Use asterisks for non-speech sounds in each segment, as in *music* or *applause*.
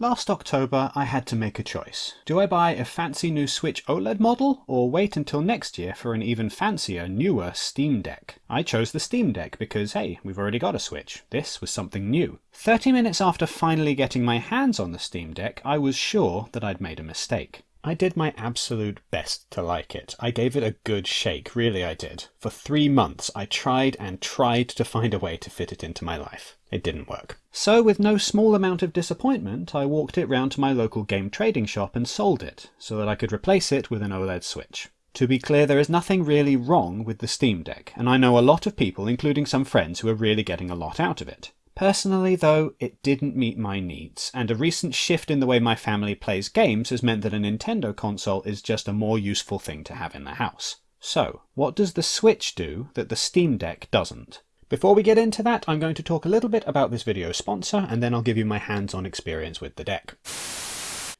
Last October, I had to make a choice. Do I buy a fancy new Switch OLED model, or wait until next year for an even fancier, newer Steam Deck? I chose the Steam Deck because, hey, we've already got a Switch. This was something new. 30 minutes after finally getting my hands on the Steam Deck, I was sure that I'd made a mistake. I did my absolute best to like it. I gave it a good shake, really I did. For three months, I tried and tried to find a way to fit it into my life. It didn't work. So with no small amount of disappointment, I walked it round to my local game trading shop and sold it, so that I could replace it with an OLED Switch. To be clear, there is nothing really wrong with the Steam Deck, and I know a lot of people, including some friends, who are really getting a lot out of it. Personally, though, it didn't meet my needs, and a recent shift in the way my family plays games has meant that a Nintendo console is just a more useful thing to have in the house. So, what does the Switch do that the Steam Deck doesn't? Before we get into that, I'm going to talk a little bit about this video's sponsor, and then I'll give you my hands-on experience with the deck.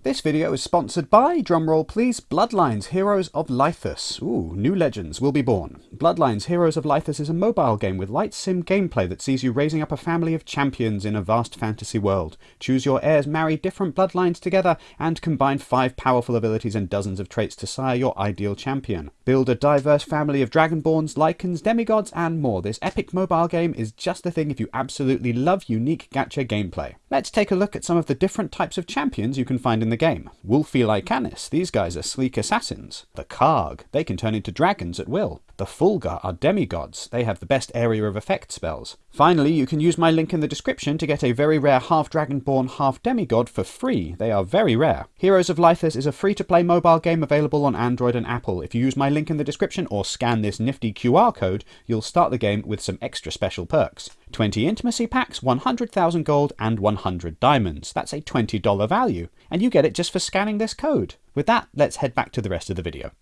This video is sponsored by, drumroll please, Bloodlines Heroes of Lithas. Ooh, new legends will be born. Bloodlines Heroes of Lithas is a mobile game with light sim gameplay that sees you raising up a family of champions in a vast fantasy world. Choose your heirs, marry different bloodlines together, and combine five powerful abilities and dozens of traits to sire your ideal champion. Build a diverse family of dragonborns, lycans, demigods, and more. This epic mobile game is just the thing if you absolutely love unique gacha gameplay. Let's take a look at some of the different types of champions you can find in the game. Wolfie Lycanis, these guys are sleek assassins. The Karg, they can turn into dragons at will. The Fulgur are demigods, they have the best area of effect spells. Finally, you can use my link in the description to get a very rare half dragonborn, half demigod for free. They are very rare. Heroes of Lithas is a free-to-play mobile game available on Android and Apple. If you use my link in the description or scan this nifty QR code, you'll start the game with some extra special perks. 20 intimacy packs, 100,000 gold, and 100 diamonds. That's a $20 value, and you get it just for scanning this code. With that, let's head back to the rest of the video.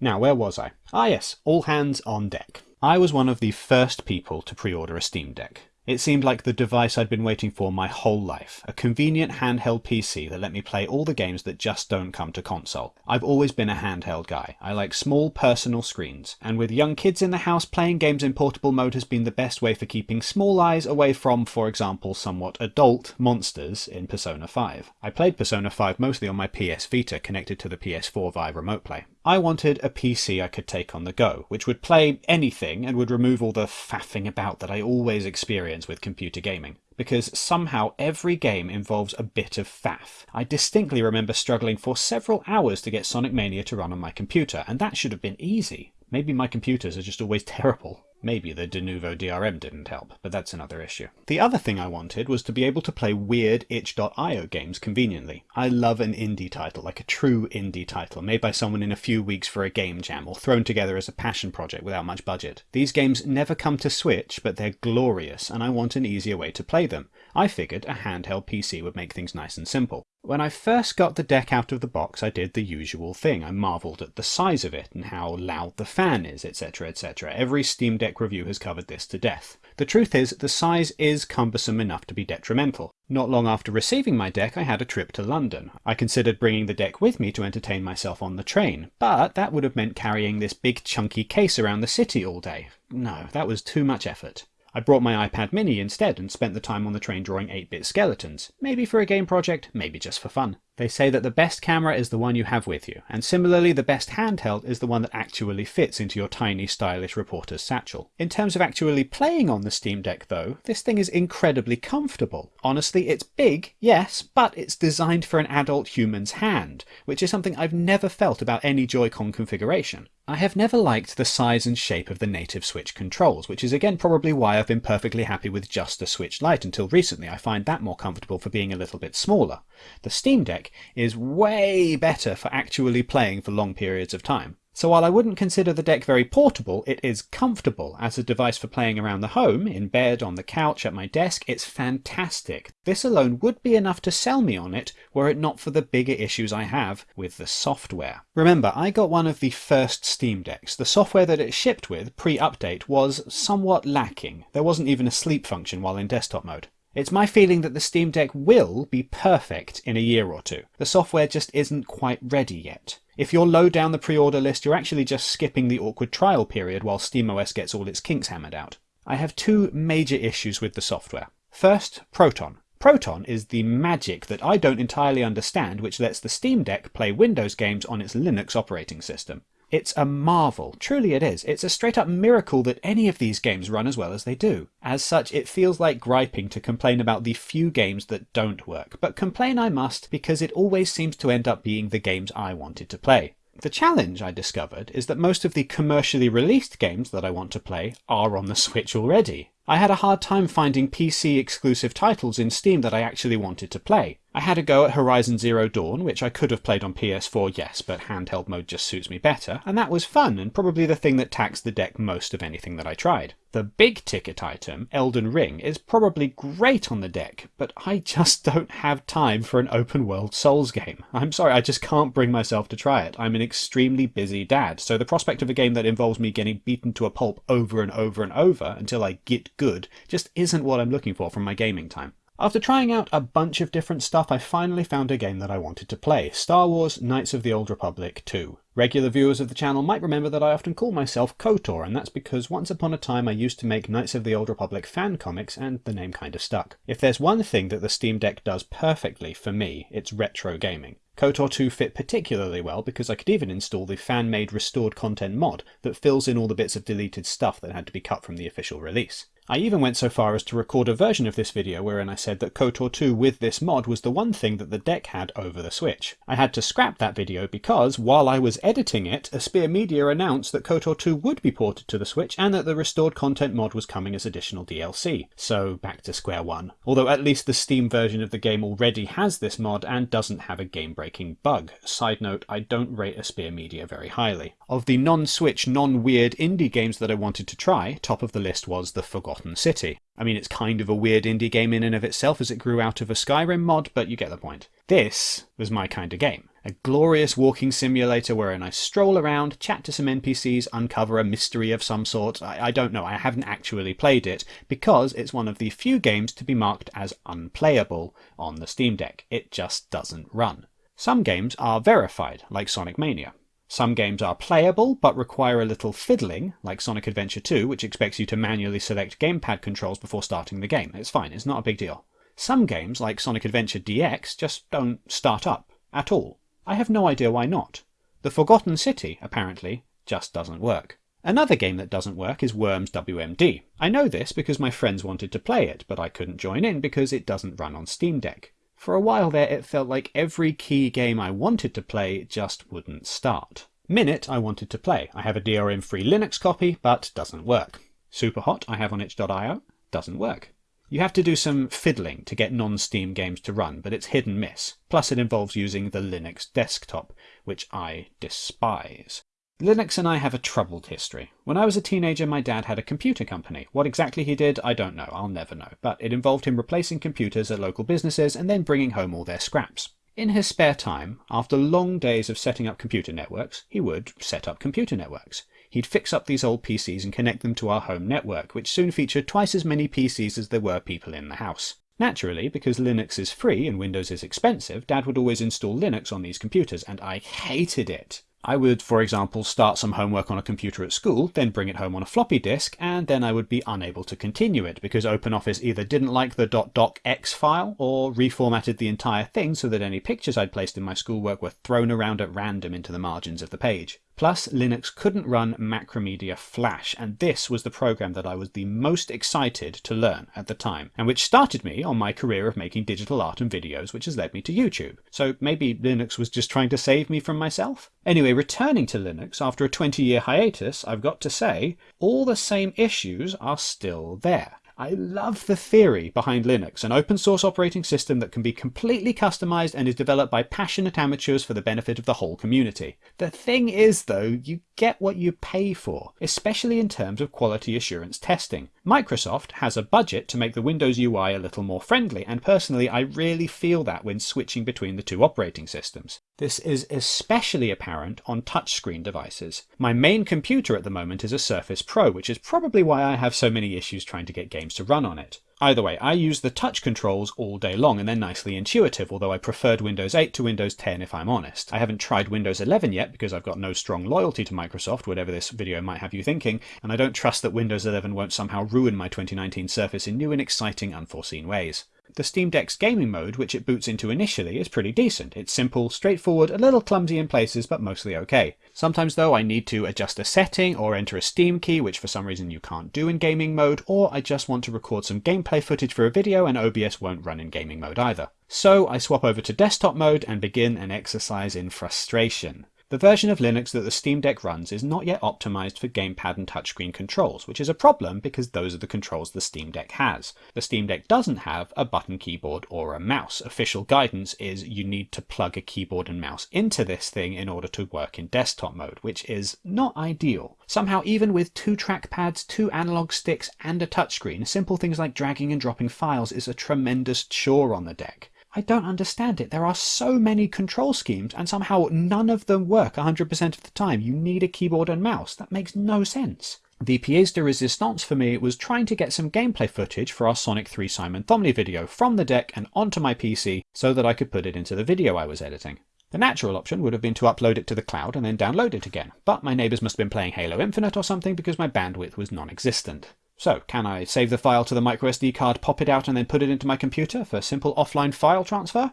Now, where was I? Ah yes, all hands on deck. I was one of the first people to pre-order a Steam Deck. It seemed like the device I'd been waiting for my whole life, a convenient handheld PC that let me play all the games that just don't come to console. I've always been a handheld guy. I like small personal screens, and with young kids in the house, playing games in portable mode has been the best way for keeping small eyes away from, for example, somewhat adult monsters in Persona 5. I played Persona 5 mostly on my PS Vita connected to the PS4 via Remote Play. I wanted a PC I could take on the go, which would play anything and would remove all the faffing about that I always experience with computer gaming. Because somehow every game involves a bit of faff. I distinctly remember struggling for several hours to get Sonic Mania to run on my computer, and that should have been easy. Maybe my computers are just always *laughs* terrible. Maybe the Denuvo DRM didn't help, but that's another issue. The other thing I wanted was to be able to play weird itch.io games conveniently. I love an indie title, like a true indie title, made by someone in a few weeks for a game jam, or thrown together as a passion project without much budget. These games never come to Switch, but they're glorious, and I want an easier way to play them. I figured a handheld PC would make things nice and simple. When I first got the deck out of the box, I did the usual thing. I marvelled at the size of it and how loud the fan is, etc., etc. Every Steam Deck review has covered this to death. The truth is, the size is cumbersome enough to be detrimental. Not long after receiving my deck, I had a trip to London. I considered bringing the deck with me to entertain myself on the train, but that would have meant carrying this big chunky case around the city all day. No, that was too much effort. I brought my iPad mini instead and spent the time on the train drawing 8-bit skeletons. Maybe for a game project, maybe just for fun. They say that the best camera is the one you have with you, and similarly the best handheld is the one that actually fits into your tiny stylish reporter's satchel. In terms of actually playing on the Steam Deck though, this thing is incredibly comfortable. Honestly, it's big, yes, but it's designed for an adult human's hand, which is something I've never felt about any Joy-Con configuration. I have never liked the size and shape of the native Switch controls, which is again probably why I've been perfectly happy with just the Switch Lite until recently I find that more comfortable for being a little bit smaller. The Steam Deck is way better for actually playing for long periods of time. So while I wouldn't consider the deck very portable, it is comfortable as a device for playing around the home, in bed, on the couch, at my desk. It's fantastic. This alone would be enough to sell me on it were it not for the bigger issues I have with the software. Remember, I got one of the first Steam Decks. The software that it shipped with, pre-update, was somewhat lacking. There wasn't even a sleep function while in desktop mode. It's my feeling that the Steam Deck will be perfect in a year or two. The software just isn't quite ready yet. If you're low down the pre-order list, you're actually just skipping the awkward trial period while SteamOS gets all its kinks hammered out. I have two major issues with the software. First, Proton. Proton is the magic that I don't entirely understand which lets the Steam Deck play Windows games on its Linux operating system. It's a marvel, truly it is. It's a straight up miracle that any of these games run as well as they do. As such, it feels like griping to complain about the few games that don't work, but complain I must because it always seems to end up being the games I wanted to play. The challenge I discovered is that most of the commercially released games that I want to play are on the Switch already. I had a hard time finding PC exclusive titles in Steam that I actually wanted to play. I had a go at Horizon Zero Dawn, which I could have played on PS4, yes, but handheld mode just suits me better, and that was fun and probably the thing that taxed the deck most of anything that I tried. The big ticket item, Elden Ring, is probably great on the deck, but I *laughs* just don't have time for an open world Souls game. I'm sorry, I just can't bring myself to try it. I'm an extremely busy dad, so the prospect of a game that involves me getting beaten to a pulp over and over and over until I get good just isn't what I'm looking for from my gaming time. After trying out a bunch of different stuff, I finally found a game that I wanted to play, Star Wars Knights of the Old Republic 2. Regular viewers of the channel might remember that I often call myself KOTOR, and that's because once upon a time I used to make Knights of the Old Republic fan comics, and the name kind of stuck. If there's one thing that the Steam Deck does perfectly for me, it's retro gaming. KOTOR 2 fit particularly well because I could even install the fan-made restored content mod that fills in all the bits of deleted stuff that had to be cut from the official release. I even went so far as to record a version of this video wherein I said that KOTOR 2 with this mod was the one thing that the deck had over the Switch. I had to scrap that video because, while I was editing it, Aspyr Media announced that KOTOR 2 would be ported to the Switch and that the restored content mod was coming as additional DLC. So back to square one. Although at least the Steam version of the game already has this mod and doesn't have a game-breaking bug. Side note, I don't rate Aspyr Media very highly. Of the non-Switch, non-weird indie games that I wanted to try, top of the list was The Forgotten Forgotten City. I mean, it's kind of a weird indie game in and of itself as it grew out of a Skyrim mod, but you get the point. This was my kind of game. A glorious walking simulator wherein I stroll around, chat to some NPCs, uncover a mystery of some sort. I, I don't know, I haven't actually played it because it's one of the few games to be marked as unplayable on the Steam Deck. It just doesn't run. Some games are verified, like Sonic Mania. Some games are playable, but require a little fiddling, like Sonic Adventure 2, which expects you to manually select gamepad controls before starting the game. It's fine, it's not a big deal. Some games, like Sonic Adventure DX, just don't start up at all. I have no idea why not. The Forgotten City, apparently, just doesn't work. Another game that doesn't work is Worms WMD. I know this because my friends wanted to play it, but I couldn't join in because it doesn't run on Steam Deck. For a while there, it felt like every key game I wanted to play just wouldn't start. Minit I wanted to play. I have a DRM-free Linux copy, but doesn't work. Superhot I have on itch.io, doesn't work. You have to do some fiddling to get non-Steam games to run, but it's hit and miss. Plus it involves using the Linux desktop, which I despise. Linux and I have a troubled history. When I was a teenager, my dad had a computer company. What exactly he did, I don't know, I'll never know, but it involved him replacing computers at local businesses and then bringing home all their scraps. In his spare time, after long days of setting up computer networks, he would set up computer networks. He'd fix up these old PCs and connect them to our home network, which soon featured twice as many PCs as there were people in the house. Naturally, because Linux is free and Windows is expensive, Dad would always install Linux on these computers, and I hated it. I would, for example, start some homework on a computer at school, then bring it home on a floppy disk, and then I would be unable to continue it because OpenOffice either didn't like the .docx file or reformatted the entire thing so that any pictures I'd placed in my schoolwork were thrown around at random into the margins of the page. Plus, Linux couldn't run Macromedia Flash, and this was the program that I was the most excited to learn at the time, and which started me on my career of making digital art and videos, which has led me to YouTube. So maybe Linux was just trying to save me from myself? Anyway, returning to Linux after a 20 year hiatus, I've got to say, all the same issues are still there. I love the theory behind Linux, an open source operating system that can be completely customized and is developed by passionate amateurs for the benefit of the whole community. The thing is though, you get what you pay for, especially in terms of quality assurance testing. Microsoft has a budget to make the Windows UI a little more friendly, and personally I really feel that when switching between the two operating systems. This is especially apparent on touchscreen devices. My main computer at the moment is a Surface Pro, which is probably why I have so many issues trying to get games to run on it. Either way, I use the touch controls all day long and they're nicely intuitive, although I preferred Windows 8 to Windows 10 if I'm honest. I haven't tried Windows 11 yet because I've got no strong loyalty to Microsoft, whatever this video might have you thinking, and I don't trust that Windows 11 won't somehow ruin my 2019 Surface in new and exciting unforeseen ways. The Steam Deck's gaming mode, which it boots into initially, is pretty decent. It's simple, straightforward, a little clumsy in places, but mostly okay. Sometimes though I need to adjust a setting or enter a Steam key, which for some reason you can't do in gaming mode, or I just want to record some gameplay footage for a video and OBS won't run in gaming mode either. So I swap over to desktop mode and begin an exercise in frustration. The version of Linux that the Steam Deck runs is not yet optimized for gamepad and touchscreen controls, which is a problem because those are the controls the Steam Deck has. The Steam Deck doesn't have a button keyboard or a mouse. Official guidance is you need to plug a keyboard and mouse into this thing in order to work in desktop mode, which is not ideal. Somehow, even with two trackpads, two analog sticks, and a touchscreen, simple things like dragging and dropping files is a tremendous chore on the deck. I don't understand it. There are so many control schemes and somehow none of them work 100% of the time. You need a keyboard and mouse. That makes no sense. The pièce de résistance for me was trying to get some gameplay footage for our Sonic 3 Simon Thomley video from the deck and onto my PC so that I could put it into the video I was editing. The natural option would have been to upload it to the cloud and then download it again, but my neighbours must have been playing Halo Infinite or something because my bandwidth was non-existent. So, can I save the file to the microSD card, pop it out, and then put it into my computer for simple offline file transfer?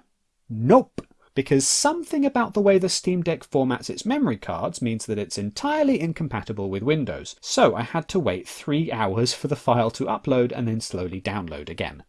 Nope! Because something about the way the Steam Deck formats its memory cards means that it's entirely incompatible with Windows. So I had to wait three hours for the file to upload and then slowly download again.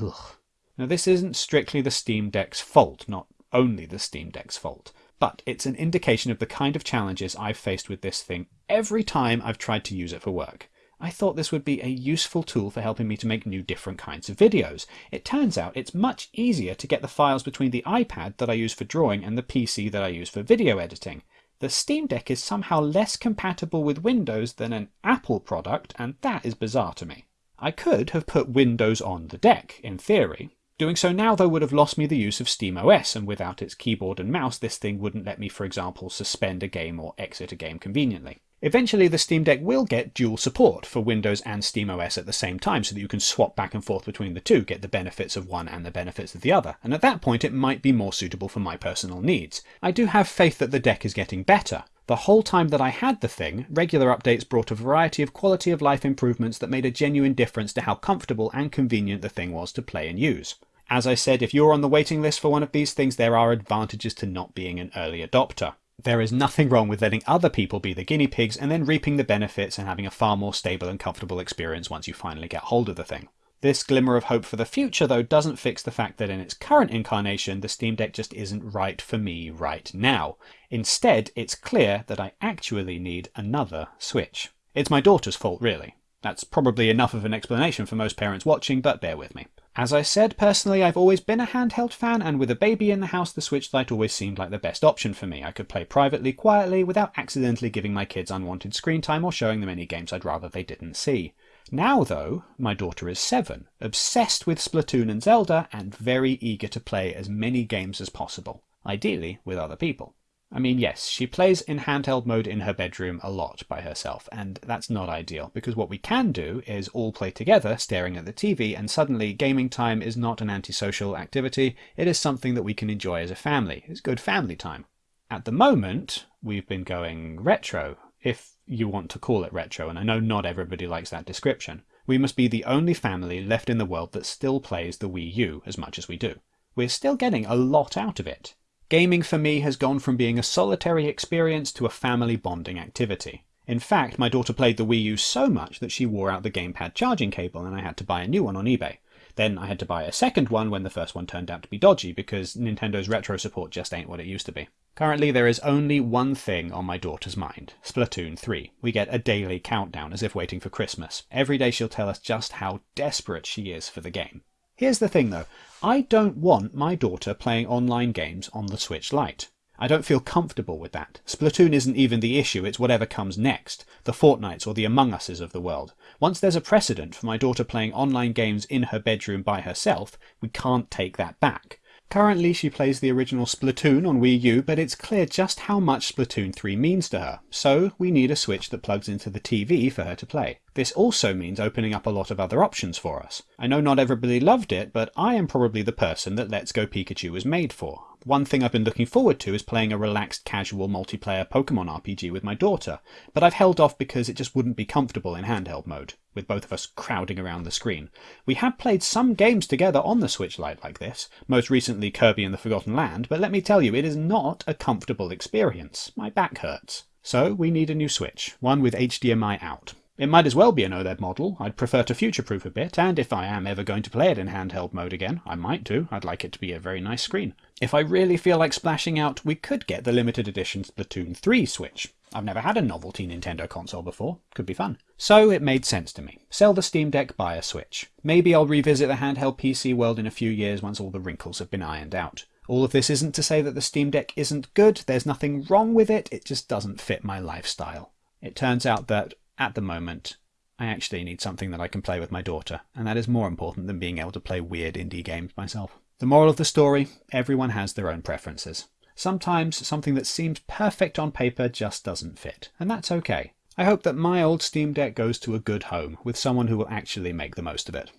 Ugh. Now this isn't strictly the Steam Deck's fault, not only the Steam Deck's fault, but it's an indication of the kind of challenges I've faced with this thing every time I've tried to use it for work. I thought this would be a useful tool for helping me to make new different kinds of videos. It turns out it's much easier to get the files between the iPad that I use for drawing and the PC that I use for video editing. The Steam Deck is somehow less compatible with Windows than an Apple product, and that is bizarre to me. I could have put Windows on the deck, in theory. Doing so now, though, would have lost me the use of SteamOS, and without its keyboard and mouse, this thing wouldn't let me, for example, suspend a game or exit a game conveniently. Eventually, the Steam Deck will get dual support for Windows and SteamOS at the same time so that you can swap back and forth between the two, get the benefits of one and the benefits of the other, and at that point it might be more suitable for my personal needs. I do have faith that the deck is getting better. The whole time that I had the thing, regular updates brought a variety of quality of life improvements that made a genuine difference to how comfortable and convenient the thing was to play and use. As I said, if you're on the waiting list for one of these things, there are advantages to not being an early adopter. There is nothing wrong with letting other people be the guinea pigs and then reaping the benefits and having a far more stable and comfortable experience once you finally get hold of the thing. This glimmer of hope for the future, though, doesn't fix the fact that in its current incarnation, the Steam Deck just isn't right for me right now. Instead, it's clear that I actually need another Switch. It's my daughter's fault, really. That's probably enough of an explanation for most parents watching, but bear with me. As I said, personally I've always been a handheld fan and with a baby in the house the Switch Lite always seemed like the best option for me. I could play privately, quietly, without accidentally giving my kids unwanted screen time or showing them any games I'd rather they didn't see. Now though, my daughter is 7, obsessed with Splatoon and Zelda and very eager to play as many games as possible, ideally with other people. I mean, yes, she plays in handheld mode in her bedroom a lot by herself, and that's not ideal, because what we can do is all play together staring at the TV, and suddenly gaming time is not an antisocial activity, it is something that we can enjoy as a family. It's good family time. At the moment, we've been going retro, if you want to call it retro, and I know not everybody likes that description. We must be the only family left in the world that still plays the Wii U as much as we do. We're still getting a lot out of it. Gaming for me has gone from being a solitary experience to a family bonding activity. In fact, my daughter played the Wii U so much that she wore out the gamepad charging cable and I had to buy a new one on eBay. Then I had to buy a second one when the first one turned out to be dodgy because Nintendo's retro support just ain't what it used to be. Currently there is only one thing on my daughter's mind, Splatoon 3. We get a daily countdown as if waiting for Christmas. Every day she'll tell us just how desperate she is for the game. Here's the thing though, I don't want my daughter playing online games on the Switch Lite. I don't feel comfortable with that. Splatoon isn't even the issue, it's whatever comes next, the Fortnites or the Among Uses of the world. Once there's a precedent for my daughter playing online games in her bedroom by herself, we can't take that back. Currently she plays the original Splatoon on Wii U, but it's clear just how much Splatoon 3 means to her, so we need a Switch that plugs into the TV for her to play. This also means opening up a lot of other options for us. I know not everybody loved it, but I am probably the person that Let's Go Pikachu was made for. One thing I've been looking forward to is playing a relaxed casual multiplayer Pokemon RPG with my daughter, but I've held off because it just wouldn't be comfortable in handheld mode. with both of us crowding around the screen. We have played some games together on the Switch Lite like this, most recently Kirby and the Forgotten Land, but let me tell you, it is not a comfortable experience. My back hurts. So we need a new Switch, one with HDMI out. It might as well be an OLED model, I'd prefer to future-proof a bit, and if I am ever going to play it in handheld mode again, I might do, I'd like it to be a very nice screen. If I really feel like splashing out, we could get the limited edition Splatoon 3 Switch. I've never had a novelty Nintendo console before, could be fun. So it made sense to me. Sell the Steam Deck, buy a Switch. Maybe I'll revisit the handheld PC world in a few years once all the wrinkles have been ironed out. All of this isn't to say that the Steam Deck isn't good, there's nothing wrong with it, it just doesn't fit my lifestyle. It turns out that at the moment, I actually need something that I can play with my daughter, and that is more important than being able to play weird indie games myself. The moral of the story everyone has their own preferences. Sometimes something that seems perfect on paper just doesn't fit, and that's okay. I hope that my old Steam Deck goes to a good home with someone who will actually make the most of it.